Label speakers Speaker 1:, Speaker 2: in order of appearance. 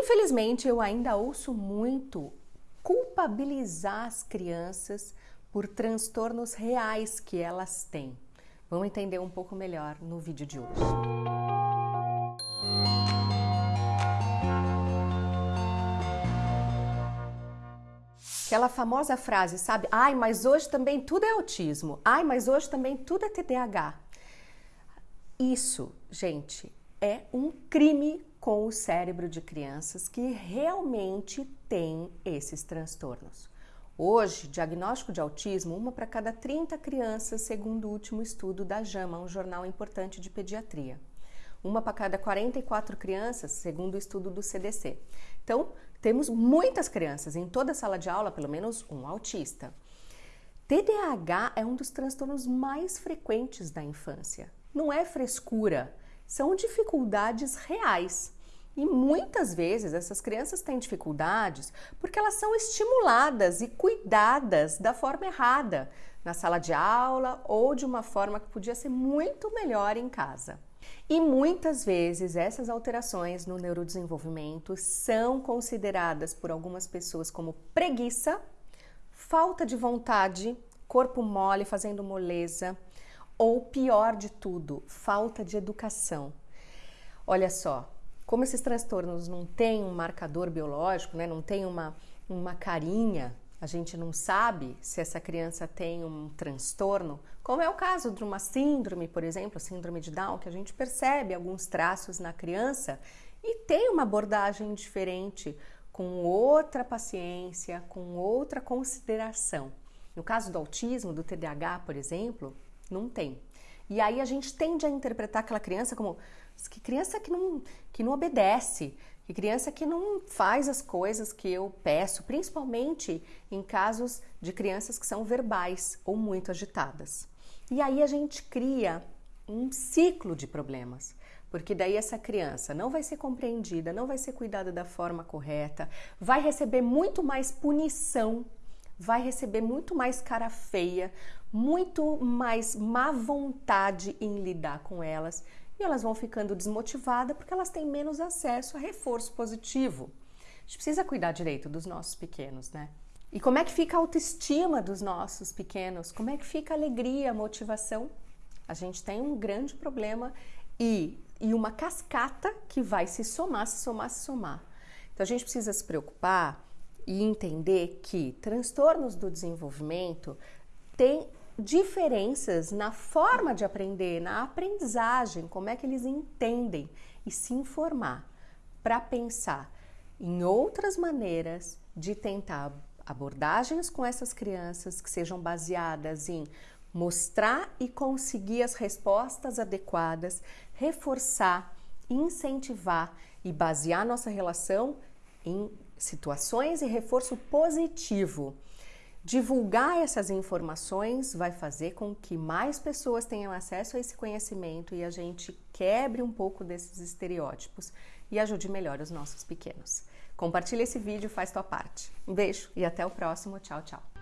Speaker 1: Infelizmente, eu ainda ouço muito culpabilizar as crianças por transtornos reais que elas têm. Vamos entender um pouco melhor no vídeo de hoje. Aquela famosa frase, sabe? Ai, mas hoje também tudo é autismo. Ai, mas hoje também tudo é TDAH. Isso, gente, é um crime com o cérebro de crianças que realmente têm esses transtornos. Hoje, diagnóstico de autismo, uma para cada 30 crianças, segundo o último estudo da JAMA, um jornal importante de pediatria. Uma para cada 44 crianças, segundo o estudo do CDC. Então, temos muitas crianças, em toda sala de aula, pelo menos um autista. TDAH é um dos transtornos mais frequentes da infância. Não é frescura, são dificuldades reais. E muitas vezes essas crianças têm dificuldades porque elas são estimuladas e cuidadas da forma errada na sala de aula ou de uma forma que podia ser muito melhor em casa. E muitas vezes essas alterações no neurodesenvolvimento são consideradas por algumas pessoas como preguiça, falta de vontade, corpo mole fazendo moleza, ou pior de tudo, falta de educação. Olha só, como esses transtornos não têm um marcador biológico, né, não tem uma, uma carinha, a gente não sabe se essa criança tem um transtorno, como é o caso de uma síndrome, por exemplo, síndrome de Down, que a gente percebe alguns traços na criança e tem uma abordagem diferente, com outra paciência, com outra consideração. No caso do autismo, do TDAH, por exemplo, não tem. E aí a gente tende a interpretar aquela criança como que criança que não, que não obedece, que criança que não faz as coisas que eu peço, principalmente em casos de crianças que são verbais ou muito agitadas. E aí a gente cria um ciclo de problemas, porque daí essa criança não vai ser compreendida, não vai ser cuidada da forma correta, vai receber muito mais punição vai receber muito mais cara feia, muito mais má vontade em lidar com elas e elas vão ficando desmotivadas porque elas têm menos acesso a reforço positivo. A gente precisa cuidar direito dos nossos pequenos, né? E como é que fica a autoestima dos nossos pequenos? Como é que fica a alegria, a motivação? A gente tem um grande problema e, e uma cascata que vai se somar, se somar, se somar. Então a gente precisa se preocupar e entender que transtornos do desenvolvimento têm diferenças na forma de aprender, na aprendizagem, como é que eles entendem e se informar para pensar em outras maneiras de tentar abordagens com essas crianças que sejam baseadas em mostrar e conseguir as respostas adequadas, reforçar, incentivar e basear nossa relação em situações e reforço positivo. Divulgar essas informações vai fazer com que mais pessoas tenham acesso a esse conhecimento e a gente quebre um pouco desses estereótipos e ajude melhor os nossos pequenos. Compartilhe esse vídeo, faz tua parte. Um beijo e até o próximo. Tchau, tchau.